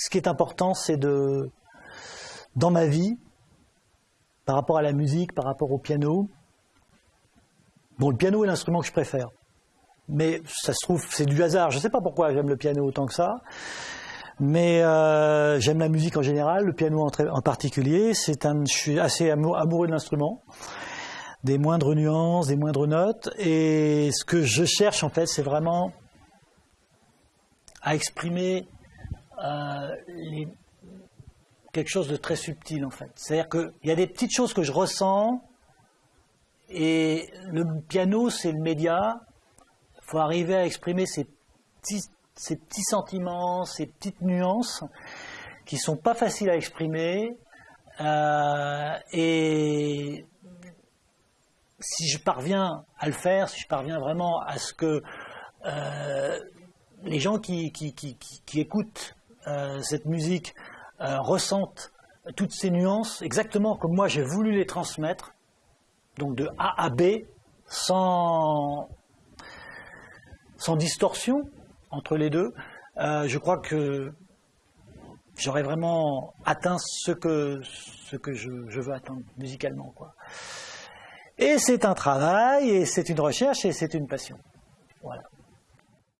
ce qui est important, c'est de, dans ma vie, par rapport à la musique, par rapport au piano, bon, le piano est l'instrument que je préfère. Mais ça se trouve, c'est du hasard. Je ne sais pas pourquoi j'aime le piano autant que ça. Mais euh, j'aime la musique en général, le piano en, particulier. Un, je suis assez amoureux de l'instrument, des moindres nuances, des moindres notes. Et ce que je cherche en fait, c'est vraiment à exprimer euh, quelque chose de très subtil en fait. C'est-à-dire qu'il y a des petites choses que je ressens et le piano c'est le média. Il faut arriver à exprimer ces petits, sentiments, ces petites nuances qui sont pas faciles à exprimer euh, et si je parviens à le faire, si je parviens vraiment à ce que euh, les gens qui, qui, écoutent euh, cette musique euh, ressentent toutes ces nuances exactement comme moi j'ai voulu les transmettre, donc de A à B, sans, distorsion entre les deux, euh, je crois que j'aurais vraiment atteint ce que, je veux atteindre musicalement. Quoi. Et c'est un travail, et c'est une recherche, et c'est une passion. Voilà.